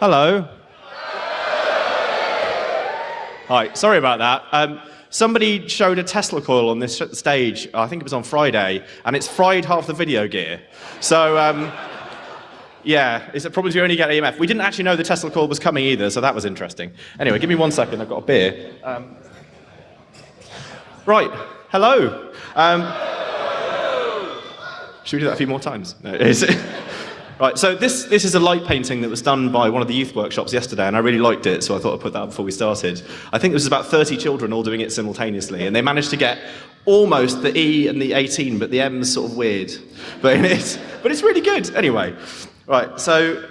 Hello. Hi, sorry about that. Um, somebody showed a Tesla coil on this stage, I think it was on Friday, and it's fried half the video gear. So, um, yeah, it's a problem you only get EMF. We didn't actually know the Tesla coil was coming either, so that was interesting. Anyway, give me one second, I've got a beer. Um, right, hello. Um, should we do that a few more times? No, Right, so this, this is a light painting that was done by one of the youth workshops yesterday, and I really liked it, so I thought I'd put that up before we started. I think there was about 30 children all doing it simultaneously, and they managed to get almost the E and the 18, but the M's sort of weird. But it's, but it's really good. Anyway, right, so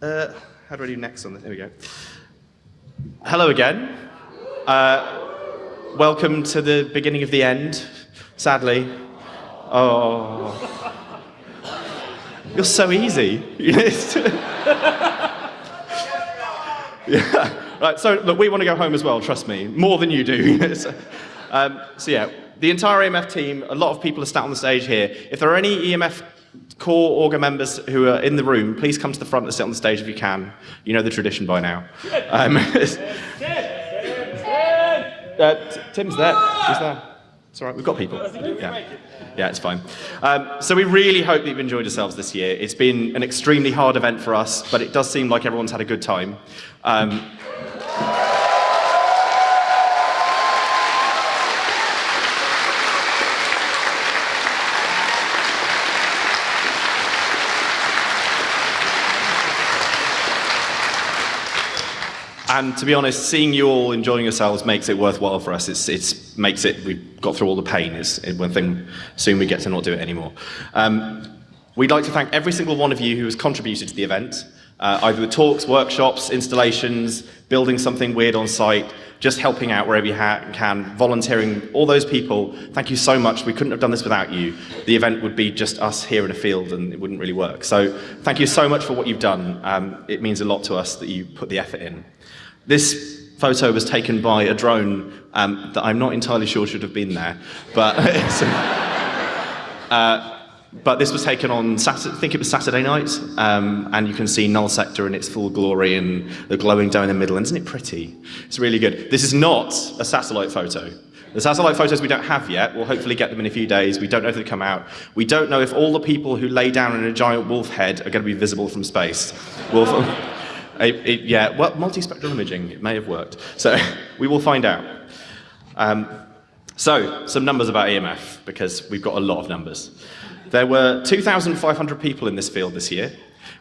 uh, how do I do next on this? There we go. Hello again. Uh, welcome to the beginning of the end, sadly. Oh. You're so easy. yeah. Right, so look, we want to go home as well, trust me, more than you do. so, um, so yeah, the entire EMF team, a lot of people are sat on the stage here. If there are any EMF core Augur members who are in the room, please come to the front and sit on the stage if you can. You know the tradition by now. Um, uh, Tim's there. He's there. It's all right, we've got people. Yeah. Yeah, it's fine. Um, so we really hope that you've enjoyed yourselves this year. It's been an extremely hard event for us, but it does seem like everyone's had a good time. Um, and to be honest, seeing you all enjoying yourselves makes it worthwhile for us. It's, it's makes it, we've got through all the pain. It's one thing, soon we get to not do it anymore. Um, we'd like to thank every single one of you who has contributed to the event, uh, either with talks, workshops, installations, building something weird on site, just helping out wherever you can, volunteering, all those people, thank you so much. We couldn't have done this without you. The event would be just us here in a field and it wouldn't really work. So thank you so much for what you've done. Um, it means a lot to us that you put the effort in. This photo was taken by a drone um, that I'm not entirely sure should have been there, but uh, but this was taken on Saturday, I think it was Saturday night, um, and you can see Null Sector in its full glory and the glowing dome in the middle, and isn't it pretty? It's really good. This is not a satellite photo. The satellite photos we don't have yet. We'll hopefully get them in a few days. We don't know if they come out. We don't know if all the people who lay down in a giant wolf head are going to be visible from space. Wolf, it, it, yeah, well, multispectral imaging, it may have worked. So we will find out. Um, so, some numbers about EMF, because we've got a lot of numbers. There were 2,500 people in this field this year,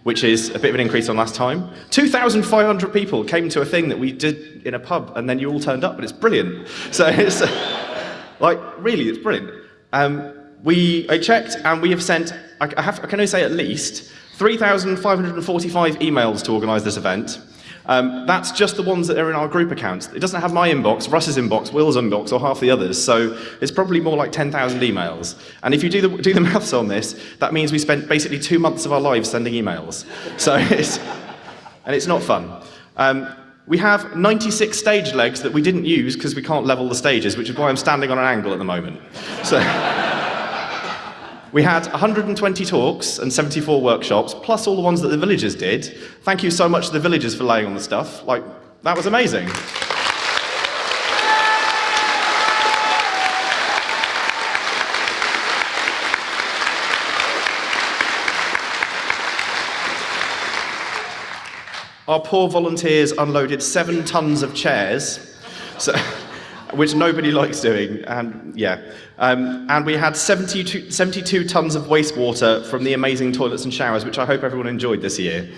which is a bit of an increase on last time. 2,500 people came to a thing that we did in a pub, and then you all turned up, and it's brilliant. So it's, like, really, it's brilliant. Um, we, I checked, and we have sent, I, have, I can only say at least, 3,545 emails to organise this event. Um, that's just the ones that are in our group accounts. It doesn't have my inbox, Russ's inbox, Will's inbox, or half the others, so it's probably more like 10,000 emails. And if you do the, do the maths on this, that means we spent basically two months of our lives sending emails. So it's, and it's not fun. Um, we have 96 stage legs that we didn't use because we can't level the stages, which is why I'm standing on an angle at the moment. So. We had 120 talks and 74 workshops, plus all the ones that the villagers did. Thank you so much to the villagers for laying on the stuff. Like, that was amazing. Our poor volunteers unloaded seven tons of chairs. So which nobody likes doing, and yeah. Um, and we had 72, 72 tons of wastewater from the amazing toilets and showers, which I hope everyone enjoyed this year.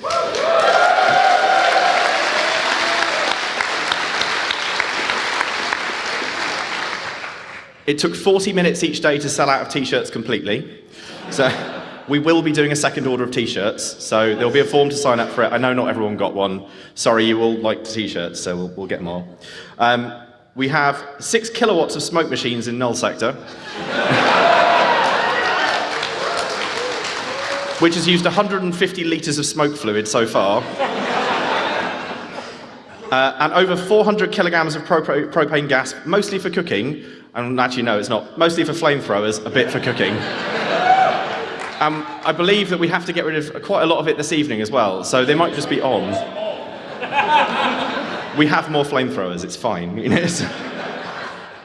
It took 40 minutes each day to sell out of t-shirts completely. So we will be doing a second order of t-shirts, so there'll be a form to sign up for it. I know not everyone got one. Sorry, you all like t-shirts, so we'll, we'll get more. Um, we have six kilowatts of smoke machines in null sector, which has used 150 litres of smoke fluid so far. Uh, and over 400 kilograms of pro propane gas, mostly for cooking, and actually no, it's not, mostly for flamethrowers, a bit for cooking. Um, I believe that we have to get rid of quite a lot of it this evening as well, so they might just be on. We have more flamethrowers, it's fine. You know?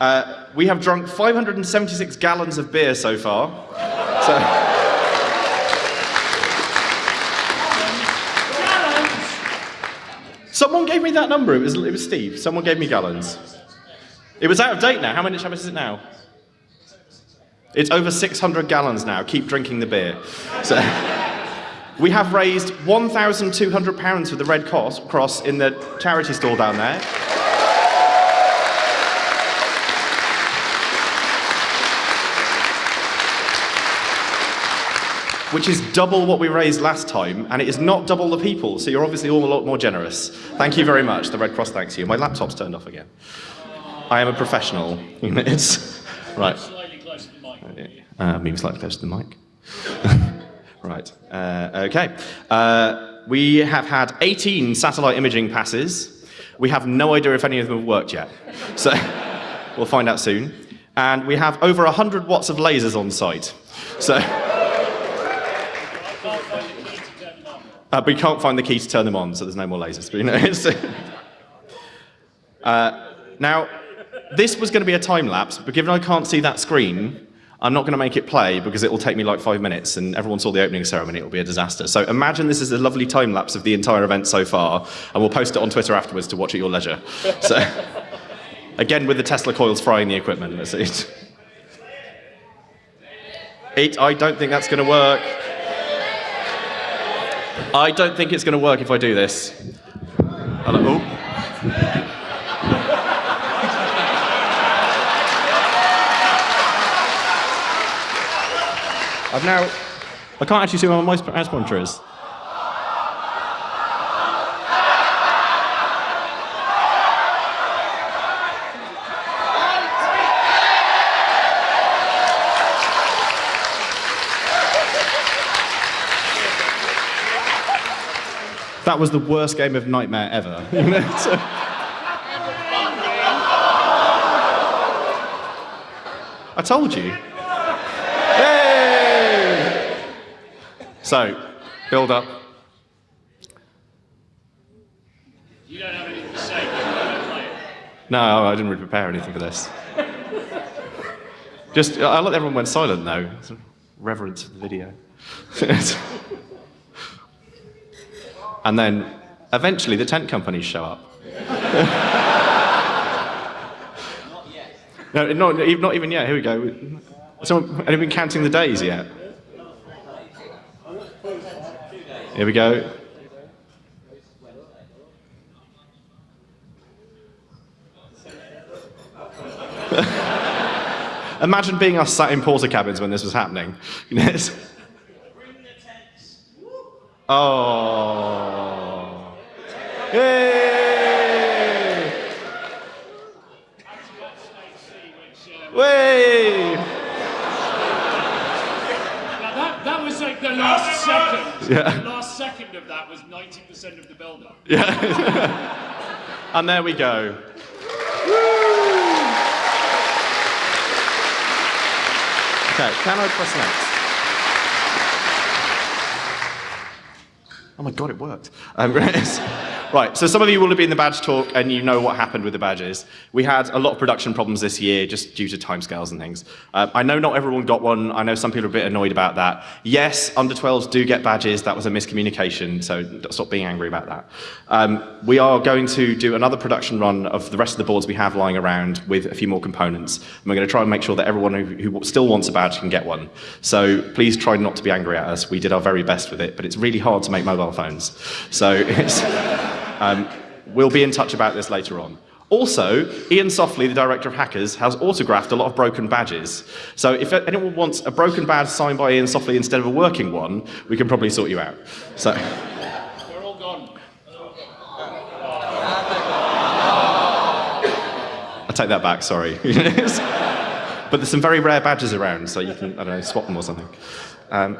uh, we have drunk 576 gallons of beer so far. So. Someone gave me that number. It was, it was Steve. Someone gave me gallons. It was out of date now. How many much is it now? It's over 600 gallons now. Keep drinking the beer. So, we have raised £1,200 for the Red Cross in the charity store down there. which is double what we raised last time, and it is not double the people, so you're obviously all a lot more generous. Thank you very much. The Red Cross thanks you. My laptop's turned off again. I am a professional. it's, right. Uh, moving slightly closer to the mic. right. Uh, okay. Uh, we have had 18 satellite imaging passes. We have no idea if any of them have worked yet. So we'll find out soon. And we have over 100 watts of lasers on site. So. Uh, we can't find the key to turn them on, so there's no more lasers. But, you know, uh, now, this was going to be a time lapse, but given I can't see that screen, I'm not going to make it play because it will take me like five minutes, and everyone saw the opening ceremony, it will be a disaster. So imagine this is a lovely time lapse of the entire event so far, and we'll post it on Twitter afterwards to watch at your leisure. So, again, with the Tesla coils frying the equipment. It. Eight, I don't think that's going to work. I don't think it's going to work if I do this. Hello. Oh. I've now, I can't actually see where my mouse pointer is. That was the worst game of Nightmare ever. I told you. So, build up. You don't have anything to say. No, I didn't really prepare anything for this. Just, I let everyone went silent though. Reverence for the video. And then eventually the tent companies show up. not yet. no, not, not even yet. Here we go. Someone, anyone been counting the days yet? Here we go. Imagine being us sat in Portakabins when this was happening. Oh. Yay! Way! That, that was like the last second. Yeah. Second of that was 90% of the build-up. Yeah. and there we go. Okay, can I press next? Oh my god, it worked. Um, right, so some of you will have been in the badge talk and you know what happened with the badges. We had a lot of production problems this year just due to timescales and things. Uh, I know not everyone got one. I know some people are a bit annoyed about that. Yes, under 12s do get badges. That was a miscommunication, so stop being angry about that. Um, we are going to do another production run of the rest of the boards we have lying around with a few more components. And we're going to try and make sure that everyone who, who still wants a badge can get one. So please try not to be angry at us. We did our very best with it, but it's really hard to make mobile phones. So um, we'll be in touch about this later on. Also, Iain Softley, the director of Hackers, has autographed a lot of broken badges. So if anyone wants a broken badge signed by Iain Softley instead of a working one, we can probably sort you out. So. We're all gone. I take that back, sorry. but there's some very rare badges around, so you can, I don't know, swap them or something. Um,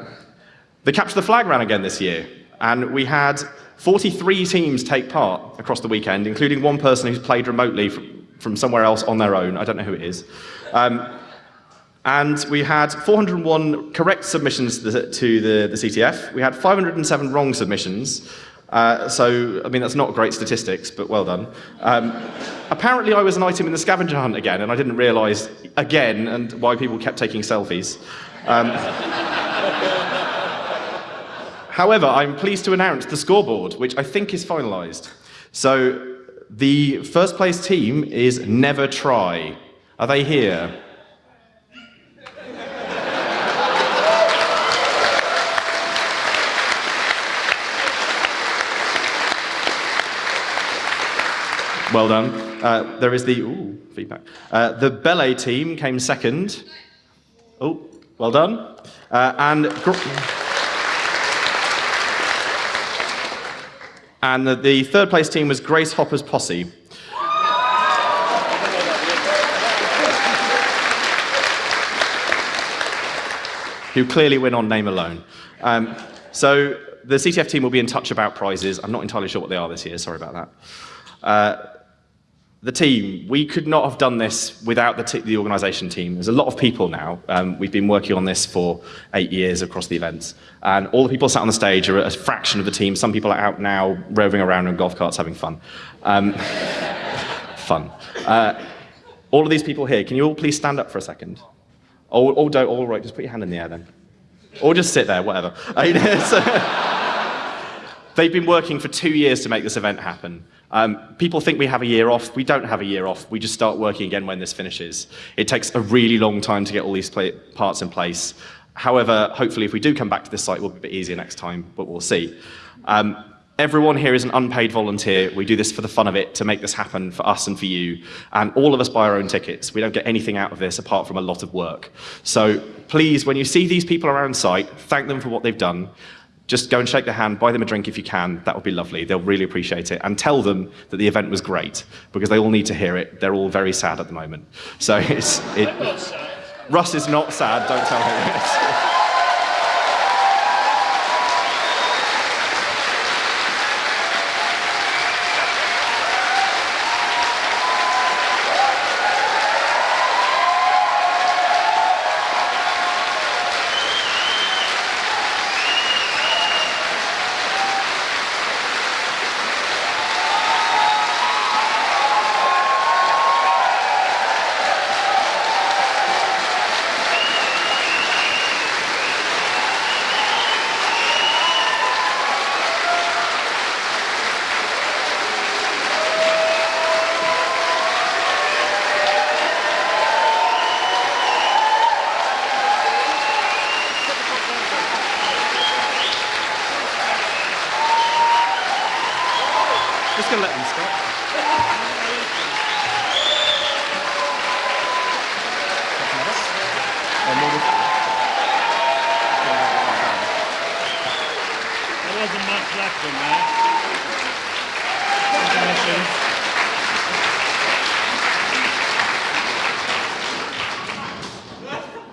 they captured the flag ran again this year. And we had 43 teams take part across the weekend, including one person who's played remotely from, somewhere else on their own. I don't know who it is. Um, and we had 401 correct submissions to the, to the, the CTF. We had 507 wrong submissions. Uh, so, I mean, that's not great statistics, but well done. Um, apparently, I was an item in the scavenger hunt again, and I didn't realise again and why people kept taking selfies. Um, however, I'm pleased to announce the scoreboard, which I think is finalised. So, the first place team is Never Try. Are they here? Well done. Uh, there is the ooh, feedback. Uh, the ballet team came second. Oh, well done. Uh, and and the, the third place team was Grace Hopper's Posse. who clearly win on name alone. Um, so the CTF team will be in touch about prizes. I'm not entirely sure what they are this year, sorry about that. Uh, the team, we could not have done this without the, the organisation team. There's a lot of people now. Um, we've been working on this for eight years across the events. And all the people sat on the stage are a fraction of the team. Some people are out now roving around in golf carts having fun. Um, fun. Uh, all of these people here, can you all please stand up for a second? Or, or don't, all right, just put your hand in the air then. Or just sit there, whatever. They've been working for two years to make this event happen. Um, people think we have a year off. We don't have a year off. We just start working again when this finishes. It takes a really long time to get all these parts in place. However, hopefully if we do come back to this site, it will be a bit easier next time, but we'll see. Um, everyone here is an unpaid volunteer. We do this for the fun of it, to make this happen for us and for you. And all of us buy our own tickets. We don't get anything out of this apart from a lot of work. So please, when you see these people around site, thank them for what they've done just go and shake their hand, buy them a drink if you can. That would be lovely. They'll really appreciate it. And tell them that the event was great, because they all need to hear it. They're all very sad at the moment. So it's... It, Russ is not sad, don't tell him.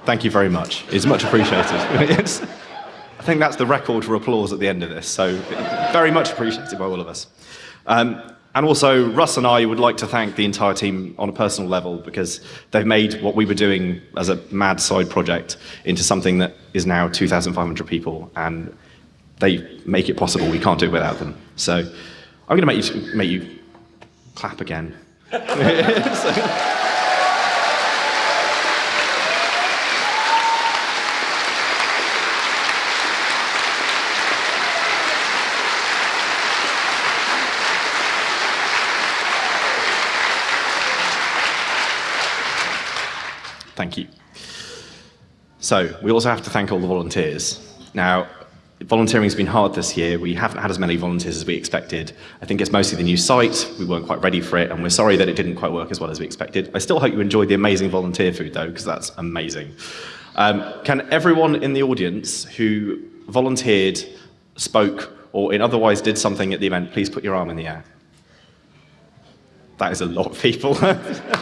Thank you very much. It's much appreciated. I think that's the record for applause at the end of this, so very much appreciated by all of us. Um, and also, Russ and I would like to thank the entire team on a personal level because they've made what we were doing as a mad side project into something that is now 2,500 people, and they make it possible. We can't do it without them. So I'm going to make you, make you clap again. so, Thank you. So we also have to thank all the volunteers. Now, volunteering has been hard this year. We haven't had as many volunteers as we expected. I think it's mostly the new site. We weren't quite ready for it, and we're sorry that it didn't quite work as well as we expected. I still hope you enjoyed the amazing volunteer food, though, because that's amazing. Um, can everyone in the audience who volunteered, spoke, or in otherwise did something at the event, please put your arm in the air? That is a lot of people.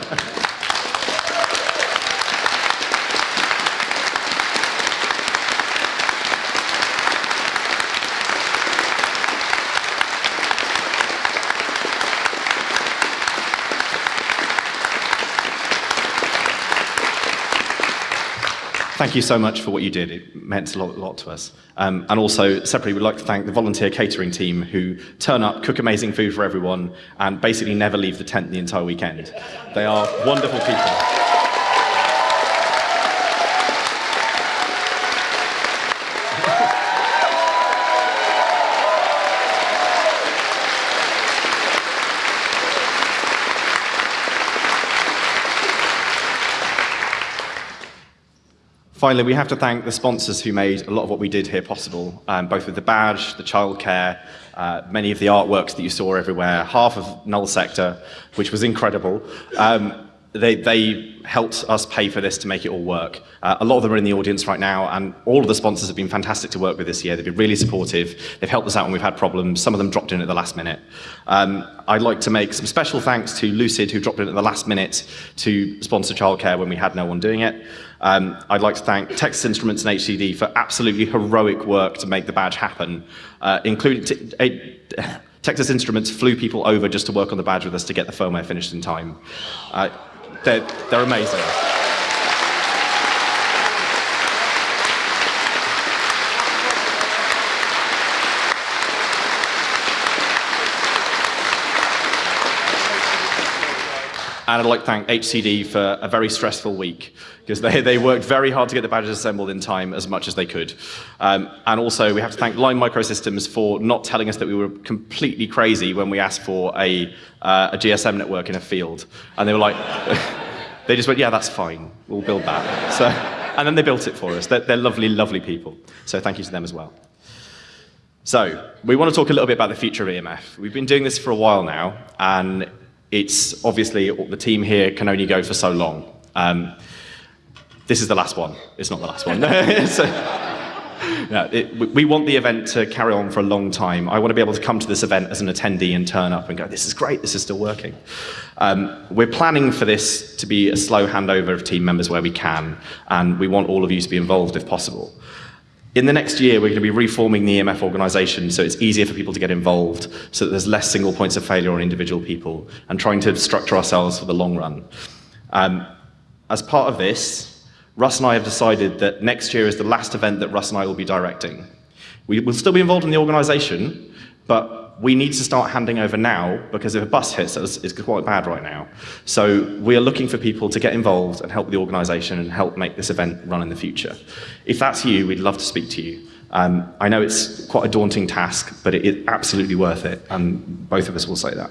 thank you so much for what you did. It meant a lot, lot to us. Um, and also, separately, we'd like to thank the volunteer catering team who turn up, cook amazing food for everyone, and basically never leave the tent the entire weekend. They are wonderful people. Finally, we have to thank the sponsors who made a lot of what we did here possible, um, both with the badge, the childcare, uh, many of the artworks that you saw everywhere, half of Null Sector, which was incredible. Um, they, they, helped us pay for this to make it all work. Uh, a lot of them are in the audience right now, and all of the sponsors have been fantastic to work with this year. They've been really supportive. They've helped us out when we've had problems. Some of them dropped in at the last minute. Um, I'd like to make some special thanks to Lucid, who dropped in at the last minute to sponsor childcare when we had no one doing it. Um, I'd like to thank Texas Instruments and HCD for absolutely heroic work to make the badge happen, uh, including Texas Instruments flew people over just to work on the badge with us to get the firmware finished in time. Uh, they're, they're amazing. And I'd like to thank HCD for a very stressful week because they, they worked very hard to get the badges assembled in time as much as they could. Um, and also we have to thank Lime Microsystems for not telling us that we were completely crazy when we asked for a, uh, a GSM network in a field. And they were like, they just went, yeah, that's fine, we'll build that. So, and then they built it for us. They're, they're lovely, lovely people. So thank you to them as well. So, we want to talk a little bit about the future of EMF. We've been doing this for a while now, and it's obviously the team here can only go for so long. Um, this is the last one. It's not the last one. so, it, we want the event to carry on for a long time. I want to be able to come to this event as an attendee and turn up and go, this is great, this is still working. Um, we're planning for this to be a slow handover of team members where we can, and we want all of you to be involved if possible. In the next year, we're going to be reforming the EMF organisation so it's easier for people to get involved, so that there's less single points of failure on individual people, and trying to structure ourselves for the long run. Um, as part of this, Russ and I have decided that next year is the last event that Russ and I will be directing. We will still be involved in the organisation, but we need to start handing over now because if a bus hits us, it's quite bad right now. So we are looking for people to get involved and help the organisation and help make this event run in the future. If that's you, we'd love to speak to you. Um, I know it's quite a daunting task, but it is absolutely worth it, and both of us will say that.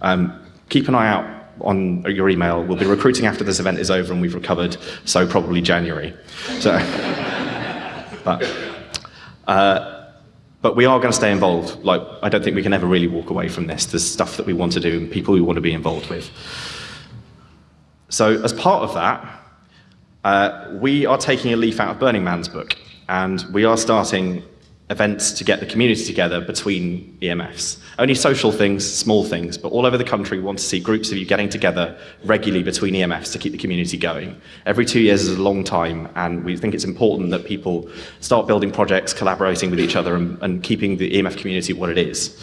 Um, keep an eye out on your email. We'll be recruiting after this event is over and we've recovered, so probably January. So, but, uh, but we are going to stay involved. Like, I don't think we can ever really walk away from this. There's stuff that we want to do and people we want to be involved with. So as part of that, uh, we are taking a leaf out of Burning Man's book, and we are starting events to get the community together between EMFs. Only social things, small things, but all over the country we want to see groups of you getting together regularly between EMFs to keep the community going. Every two years is a long time, and we think it's important that people start building projects, collaborating with each other, and, and keeping the EMF community what it is.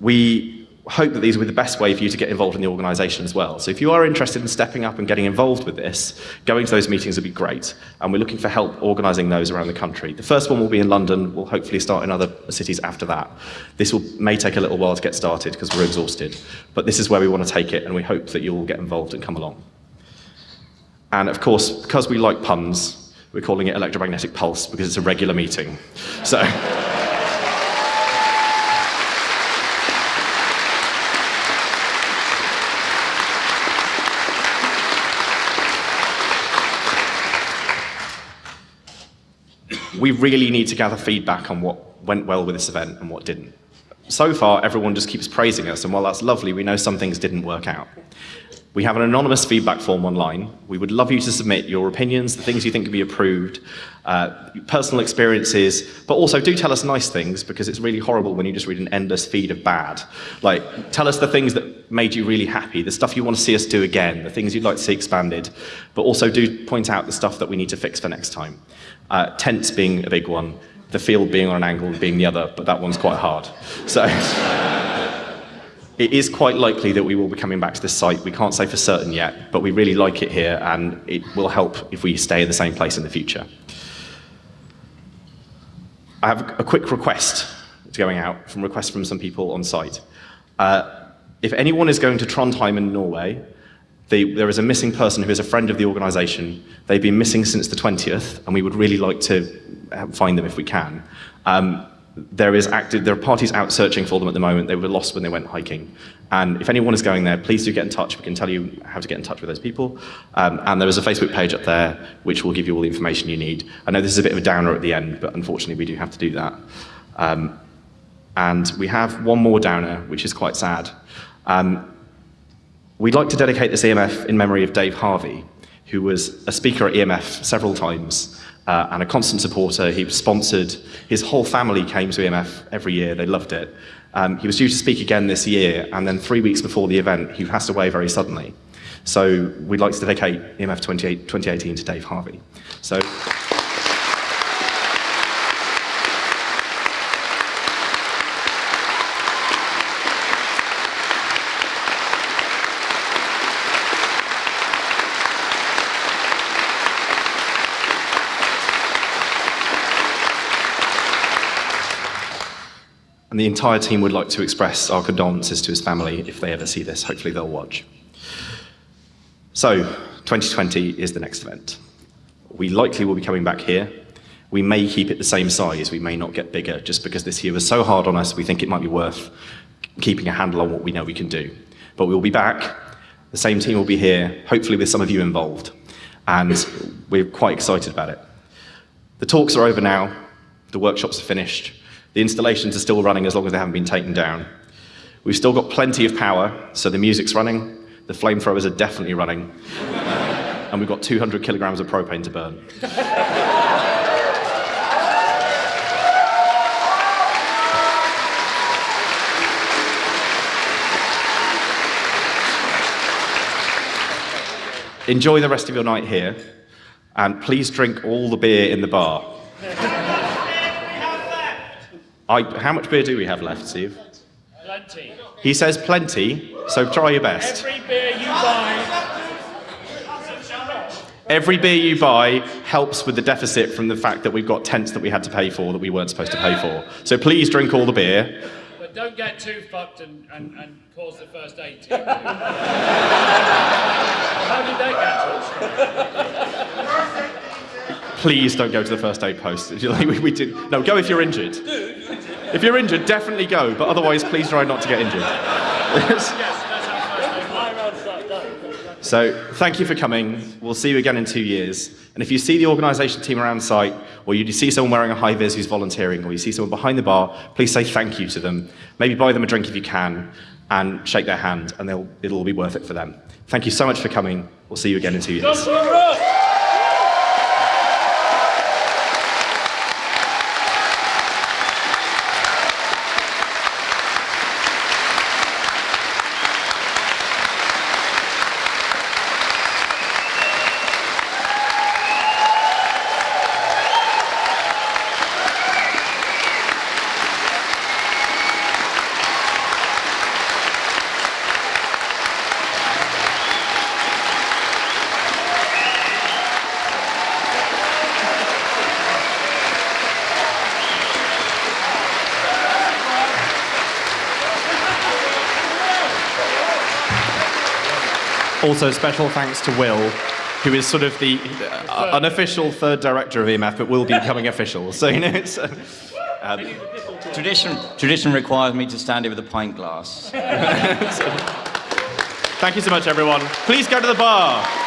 We hope that these will be the best way for you to get involved in the organisation as well. So if you are interested in stepping up and getting involved with this, going to those meetings would be great. And we're looking for help organising those around the country. The first one will be in London. We'll hopefully start in other cities after that. This will, may take a little while to get started because we're exhausted. But this is where we want to take it, and we hope that you'll get involved and come along. And of course, because we like puns, we're calling it Electromagnetic Pulse because it's a regular meeting. So. we really need to gather feedback on what went well with this event and what didn't. So far, everyone just keeps praising us, and while that's lovely, we know some things didn't work out. We have an anonymous feedback form online. We would love you to submit your opinions, the things you think could be improved, uh, personal experiences, but also do tell us nice things because it's really horrible when you just read an endless feed of bad. Like, tell us the things that made you really happy, the stuff you want to see us do again, the things you'd like to see expanded, but also do point out the stuff that we need to fix for next time. Uh, tents being a big one, the field being on an angle being the other, but that one's quite hard. So, It is quite likely that we will be coming back to this site. We can't say for certain yet, but we really like it here and it will help if we stay in the same place in the future. I have a quick request going out from requests from some people on site. Uh, if anyone is going to Trondheim in Norway, they, there is a missing person who is a friend of the organisation. They've been missing since the 20th, and we would really like to uh, find them if we can. Um, there, is active, there are parties out searching for them at the moment. They were lost when they went hiking. And if anyone is going there, please do get in touch. We can tell you how to get in touch with those people. Um, and there is a Facebook page up there which will give you all the information you need. I know this is a bit of a downer at the end, but unfortunately we do have to do that. Um, and we have one more downer, which is quite sad. Um, we'd like to dedicate this EMF in memory of Dave Harvey, who was a speaker at EMF several times uh, and a constant supporter. He was sponsored. His whole family came to EMF every year. They loved it. Um, he was due to speak again this year, and then three weeks before the event, he passed away very suddenly. So we'd like to dedicate EMF 2018 to Dave Harvey. So. And the entire team would like to express our condolences to his family if they ever see this. Hopefully they'll watch. So, 2020 is the next event. We likely will be coming back here. We may keep it the same size, we may not get bigger, just because this year was so hard on us, we think it might be worth keeping a handle on what we know we can do. But we'll be back, the same team will be here, hopefully with some of you involved. And we're quite excited about it. The talks are over now, the workshops are finished, the installations are still running as long as they haven't been taken down. We've still got plenty of power, so the music's running, the flamethrowers are definitely running, and we've got 200 kilograms of propane to burn. Enjoy the rest of your night here, and please drink all the beer in the bar. I, how much beer do we have left, Steve? Plenty. He says plenty, so try your best. Every beer you buy. Every beer you buy helps with the deficit from the fact that we've got tents that we had to pay for that we weren't supposed to pay for. So please drink all the beer. But don't get too fucked and, and, and cause the first aid team. How did they get to us? Please don't go to the first aid post. we, we did. No, go if you're injured. If you're injured, definitely go, but otherwise, please try not to get injured. Yes, that's how first aid So, thank you for coming. We'll see you again in two years. And if you see the organisation team around site, or you see someone wearing a high vis who's volunteering, or you see someone behind the bar, please say thank you to them. Maybe buy them a drink if you can, and shake their hand, and it'll all be worth it for them. Thank you so much for coming. We'll see you again in two years. Also, special thanks to Will, who is sort of the uh, unofficial third director of EMF, but will be becoming official. So, you know, it's. Uh, um, tradition, tradition requires me to stand here with a pint glass. Thank you so much, everyone. Please go to the bar.